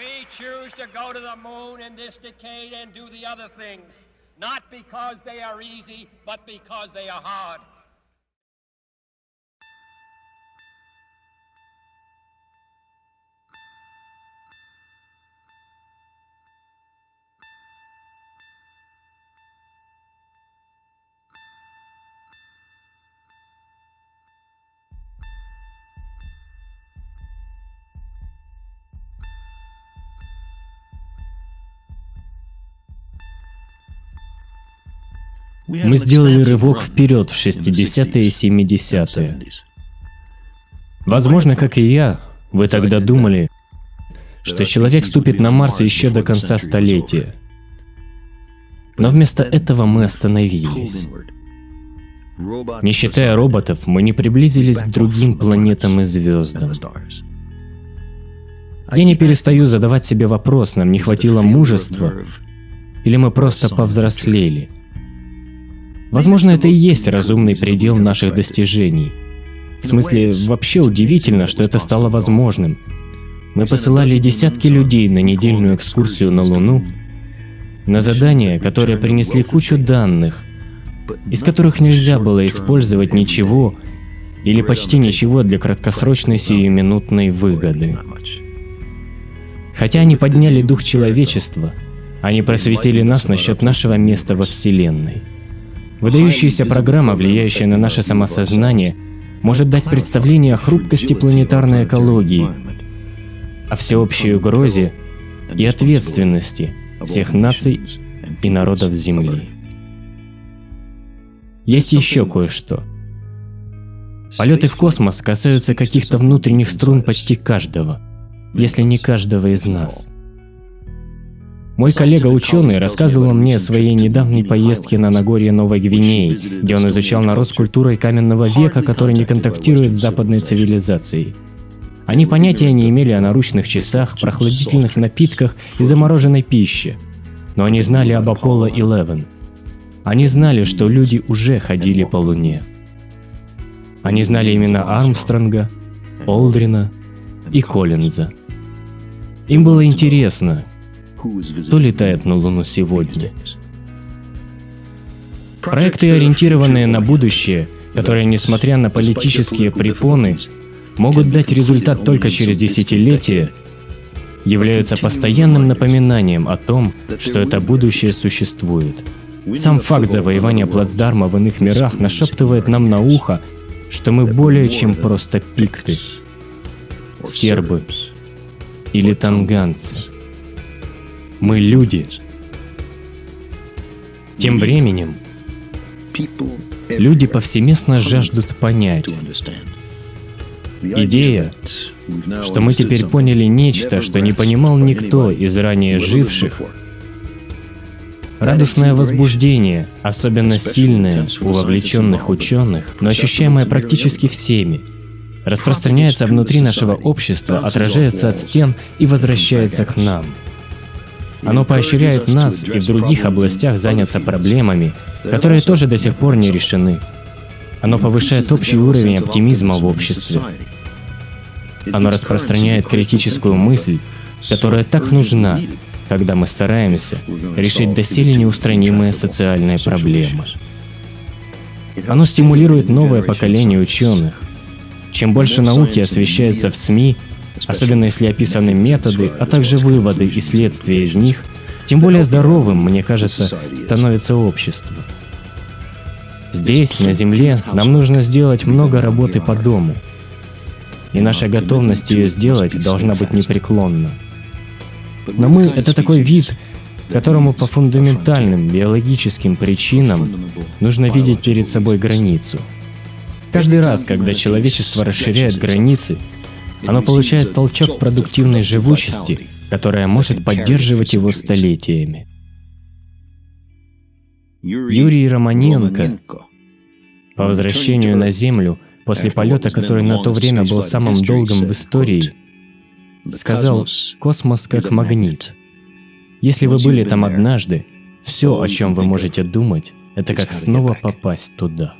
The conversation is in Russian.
We choose to go to the moon in this decade and do the other things, not because they are easy, but because they are hard. Мы сделали рывок вперед в 60-е и 70-е. Возможно, как и я, вы тогда думали, что человек ступит на Марс еще до конца столетия. Но вместо этого мы остановились. Не считая роботов, мы не приблизились к другим планетам и звездам. Я не перестаю задавать себе вопрос, нам не хватило мужества, или мы просто повзрослели. Возможно, это и есть разумный предел наших достижений. В смысле, вообще удивительно, что это стало возможным. Мы посылали десятки людей на недельную экскурсию на Луну, на задания, которые принесли кучу данных, из которых нельзя было использовать ничего или почти ничего для краткосрочной сиюминутной выгоды. Хотя они подняли дух человечества, они просветили нас насчет нашего места во Вселенной. Выдающаяся программа, влияющая на наше самосознание, может дать представление о хрупкости планетарной экологии, о всеобщей угрозе и ответственности всех наций и народов Земли. Есть еще кое-что. Полеты в космос касаются каких-то внутренних струн почти каждого, если не каждого из нас. Мой коллега-ученый рассказывал мне о своей недавней поездке на Нагорье Новой Гвинеи, где он изучал народ с культурой каменного века, который не контактирует с западной цивилизацией. Они понятия не имели о наручных часах, прохладительных напитках и замороженной пище. Но они знали об Аполло-11. Они знали, что люди уже ходили по Луне. Они знали имена Армстронга, Олдрина и Коллинза. Им было интересно, кто летает на Луну сегодня. Проекты, ориентированные на будущее, которые, несмотря на политические препоны, могут дать результат только через десятилетия, являются постоянным напоминанием о том, что это будущее существует. Сам факт завоевания плацдарма в иных мирах нашептывает нам на ухо, что мы более чем просто пикты, сербы или танганцы. Мы люди. Тем временем, люди повсеместно жаждут понять. Идея, что мы теперь поняли нечто, что не понимал никто из ранее живших, Радостное возбуждение, особенно сильное у вовлеченных ученых, но ощущаемое практически всеми, распространяется внутри нашего общества, отражается от стен и возвращается к нам. Оно поощряет нас и в других областях заняться проблемами, которые тоже до сих пор не решены. Оно повышает общий уровень оптимизма в обществе. Оно распространяет критическую мысль, которая так нужна, когда мы стараемся решить доселе неустранимые социальные проблемы. Оно стимулирует новое поколение ученых. Чем больше науки освещается в СМИ, особенно если описаны методы, а также выводы и следствия из них, тем более здоровым, мне кажется, становится общество. Здесь, на Земле, нам нужно сделать много работы по дому. И наша готовность ее сделать должна быть непреклонна. Но мы — это такой вид, которому по фундаментальным биологическим причинам нужно видеть перед собой границу. Каждый раз, когда человечество расширяет границы, оно получает толчок продуктивной живучести, которая может поддерживать его столетиями. Юрий Романенко по возвращению на Землю после полета, который на то время был самым долгим в истории, сказал «Космос как магнит». Если вы были там однажды, все, о чем вы можете думать, это как снова попасть туда.